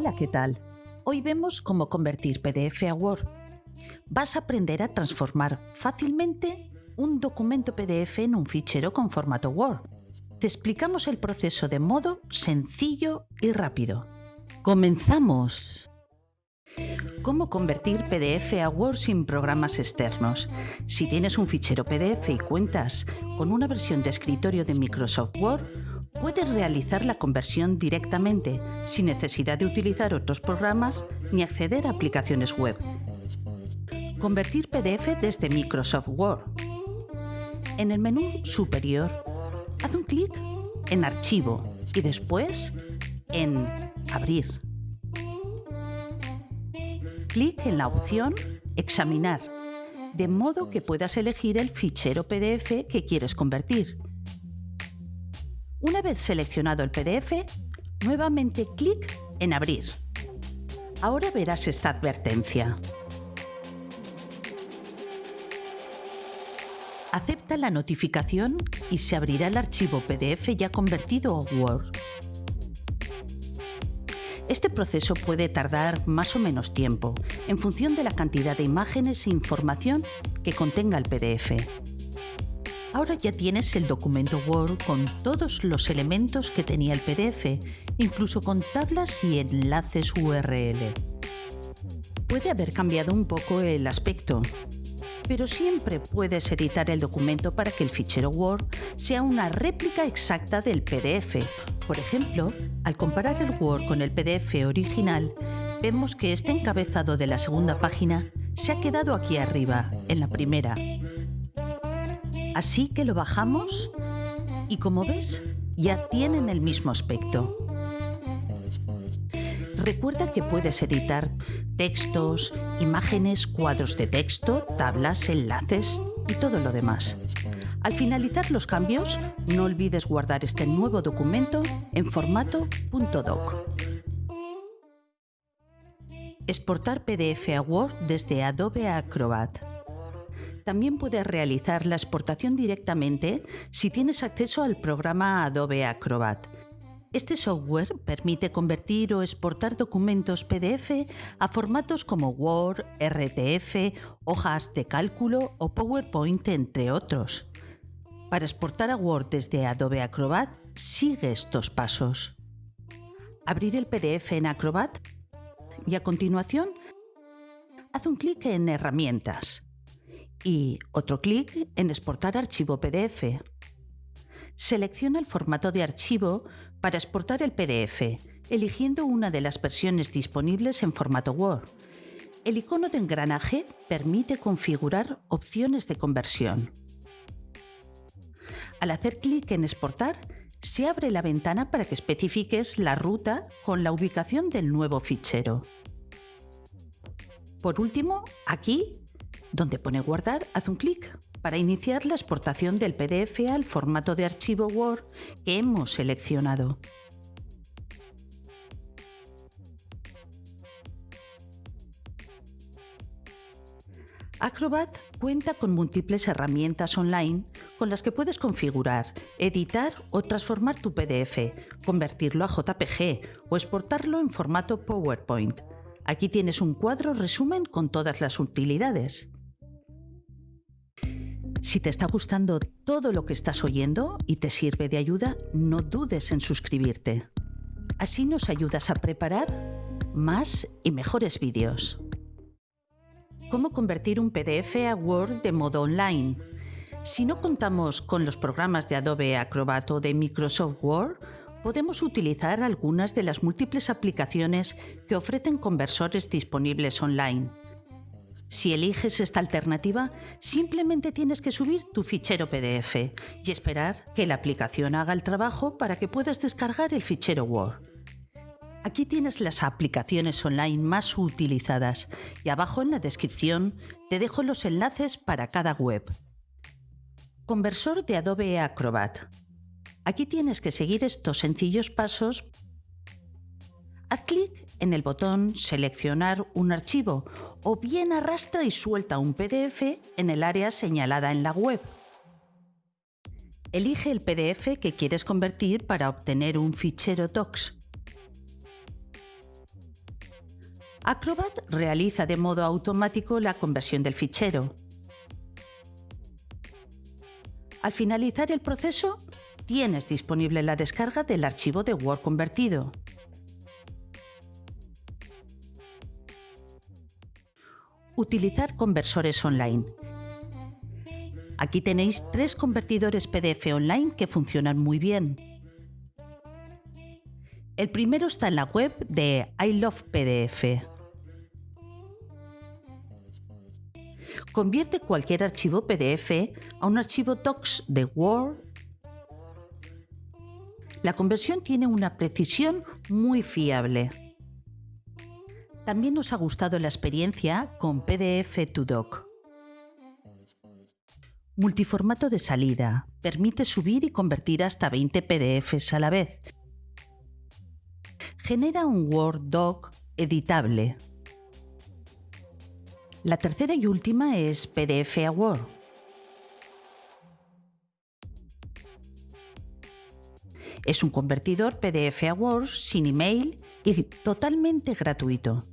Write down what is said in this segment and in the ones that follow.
Hola, ¿qué tal? Hoy vemos cómo convertir PDF a Word. Vas a aprender a transformar fácilmente un documento PDF en un fichero con formato Word. Te explicamos el proceso de modo sencillo y rápido. ¡Comenzamos! ¿Cómo convertir PDF a Word sin programas externos? Si tienes un fichero PDF y cuentas con una versión de escritorio de Microsoft Word, puedes realizar la conversión directamente, sin necesidad de utilizar otros programas ni acceder a aplicaciones web. Convertir PDF desde Microsoft Word. En el menú superior, haz un clic en Archivo y después en Abrir. Clic en la opción Examinar, de modo que puedas elegir el fichero PDF que quieres convertir una vez seleccionado el PDF, nuevamente clic en Abrir. Ahora verás esta advertencia. Acepta la notificación y se abrirá el archivo PDF ya convertido a Word. Este proceso puede tardar más o menos tiempo, en función de la cantidad de imágenes e información que contenga el PDF. Ahora ya tienes el documento Word con todos los elementos que tenía el PDF, incluso con tablas y enlaces URL. Puede haber cambiado un poco el aspecto, pero siempre puedes editar el documento para que el fichero Word sea una réplica exacta del PDF. Por ejemplo, al comparar el Word con el PDF original, vemos que este encabezado de la segunda página se ha quedado aquí arriba, en la primera, Así que lo bajamos y como ves, ya tienen el mismo aspecto. Recuerda que puedes editar textos, imágenes, cuadros de texto, tablas, enlaces y todo lo demás. Al finalizar los cambios, no olvides guardar este nuevo documento en formato .doc. Exportar PDF a Word desde Adobe Acrobat también puedes realizar la exportación directamente si tienes acceso al programa Adobe Acrobat. Este software permite convertir o exportar documentos PDF a formatos como Word, RTF, hojas de cálculo o PowerPoint, entre otros. Para exportar a Word desde Adobe Acrobat, sigue estos pasos. Abrir el PDF en Acrobat y a continuación, haz un clic en Herramientas y otro clic en Exportar archivo PDF. Selecciona el formato de archivo para exportar el PDF, eligiendo una de las versiones disponibles en formato Word. El icono de engranaje permite configurar opciones de conversión. Al hacer clic en Exportar, se abre la ventana para que especifiques la ruta con la ubicación del nuevo fichero. Por último, aquí donde pone guardar, haz un clic para iniciar la exportación del PDF al formato de archivo Word que hemos seleccionado. Acrobat cuenta con múltiples herramientas online con las que puedes configurar, editar o transformar tu PDF, convertirlo a JPG o exportarlo en formato PowerPoint. Aquí tienes un cuadro resumen con todas las utilidades. Si te está gustando todo lo que estás oyendo y te sirve de ayuda, no dudes en suscribirte. Así nos ayudas a preparar más y mejores vídeos. ¿Cómo convertir un PDF a Word de modo online? Si no contamos con los programas de Adobe Acrobat o de Microsoft Word, podemos utilizar algunas de las múltiples aplicaciones que ofrecen conversores disponibles online. Si eliges esta alternativa, simplemente tienes que subir tu fichero PDF y esperar que la aplicación haga el trabajo para que puedas descargar el fichero Word. Aquí tienes las aplicaciones online más utilizadas y abajo en la descripción te dejo los enlaces para cada web. Conversor de Adobe Acrobat. Aquí tienes que seguir estos sencillos pasos. Clic en el botón Seleccionar un archivo o bien arrastra y suelta un PDF en el área señalada en la web. Elige el PDF que quieres convertir para obtener un fichero TOX. Acrobat realiza de modo automático la conversión del fichero. Al finalizar el proceso, tienes disponible la descarga del archivo de Word convertido. Utilizar conversores online. Aquí tenéis tres convertidores PDF online que funcionan muy bien. El primero está en la web de I Love PDF. Convierte cualquier archivo PDF a un archivo Docs de Word la conversión tiene una precisión muy fiable. También nos ha gustado la experiencia con PDF to Doc. Multiformato de salida. Permite subir y convertir hasta 20 PDFs a la vez. Genera un Word Doc editable. La tercera y última es PDF a Word. Es un convertidor PDF a Word sin email y totalmente gratuito.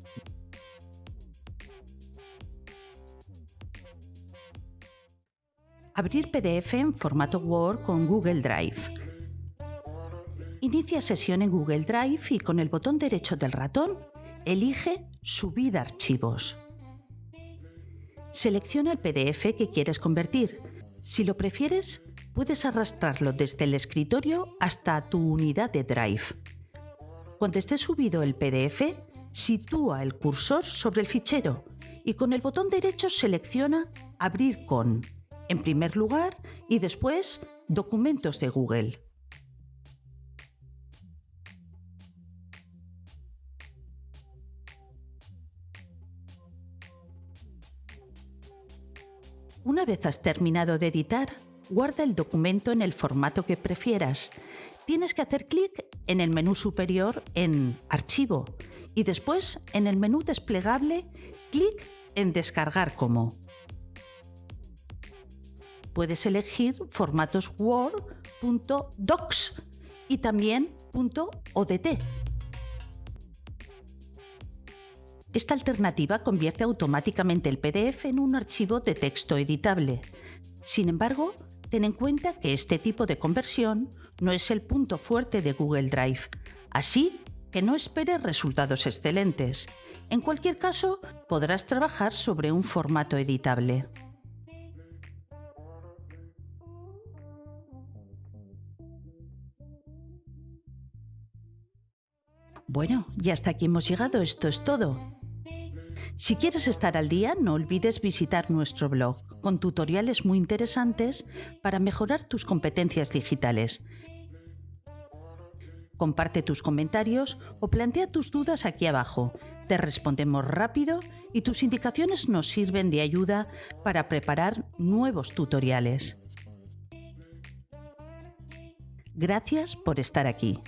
Abrir PDF en formato Word con Google Drive. Inicia sesión en Google Drive y con el botón derecho del ratón elige Subir archivos. Selecciona el PDF que quieres convertir. Si lo prefieres, puedes arrastrarlo desde el escritorio hasta tu unidad de Drive. Cuando esté subido el PDF, sitúa el cursor sobre el fichero y con el botón derecho selecciona Abrir con, en primer lugar, y después Documentos de Google. Una vez has terminado de editar, guarda el documento en el formato que prefieras. Tienes que hacer clic en el menú superior en Archivo y después en el menú desplegable clic en Descargar como. Puedes elegir formatos Word, .docs y también .odt. Esta alternativa convierte automáticamente el PDF en un archivo de texto editable. Sin embargo, Ten en cuenta que este tipo de conversión no es el punto fuerte de Google Drive, así que no esperes resultados excelentes. En cualquier caso, podrás trabajar sobre un formato editable. Bueno, ya hasta aquí hemos llegado, esto es todo. Si quieres estar al día, no olvides visitar nuestro blog con tutoriales muy interesantes para mejorar tus competencias digitales. Comparte tus comentarios o plantea tus dudas aquí abajo. Te respondemos rápido y tus indicaciones nos sirven de ayuda para preparar nuevos tutoriales. Gracias por estar aquí.